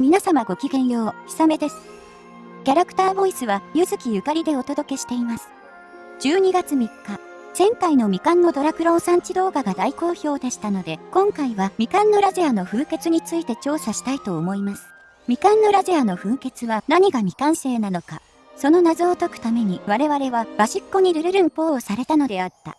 皆様ごきげんよう、ひさめです。キャラクターボイスは、ゆずきゆかりでお届けしています。12月3日、前回のみかんのドラクロン産地動画が大好評でしたので、今回はみかんのラゼアの風穴について調査したいと思います。みかんのラゼアの風穴は何が未完成なのか、その謎を解くために我々はバシッコにルルルンポーをされたのであった。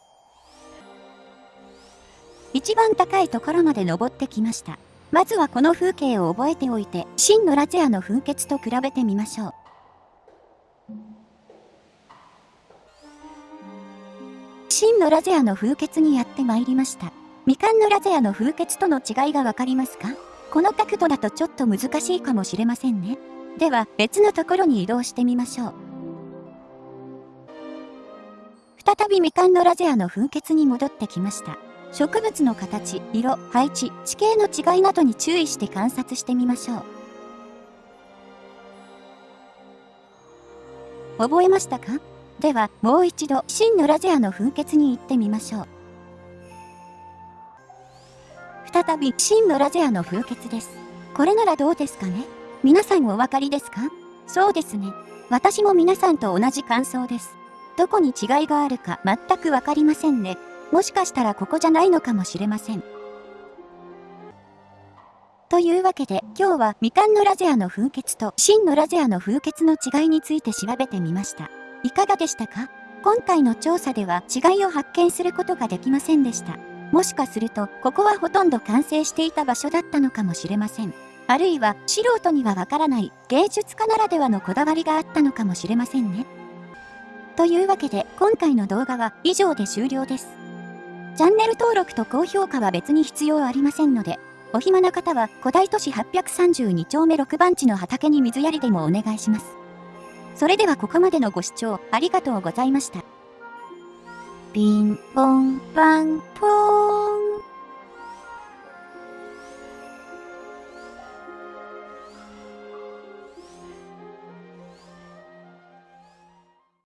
一番高いところまで登ってきました。まずはこの風景を覚えておいて、真のラゼアの風穴と比べてみましょう。真のラゼアの風穴にやってまいりました。みかんのラゼアの風穴との違いがわかりますか？この角度だとちょっと難しいかもしれませんね。では別のところに移動してみましょう。再びみかんのラゼアの風穴に戻ってきました。植物の形、色、配置、地形の違いなどに注意して観察してみましょう。覚えましたか？では、もう一度、真のラゼアの風穴に行ってみましょう。再び、真のラゼアの風穴です。これならどうですかね？皆さんお分かりですか？そうですね。私も皆さんと同じ感想です。どこに違いがあるか全くわかりませんね。もしかしたらここじゃないのかもしれません。というわけで今日はみかんのラゼアの風穴と真のラゼアの風穴の違いについて調べてみました。いかがでしたか？今回の調査では違いを発見することができませんでした。もしかするとここはほとんど完成していた場所だったのかもしれません。あるいは素人にはわからない芸術家ならではのこだわりがあったのかもしれませんね。というわけで今回の動画は以上で終了です。チャンネル登録と高評価は別に必要ありませんので、お暇な方は古代都市832丁目6番地の畑に水やりでもお願いします。それではここまでのご視聴ありがとうございました。ピンポンパンポーン。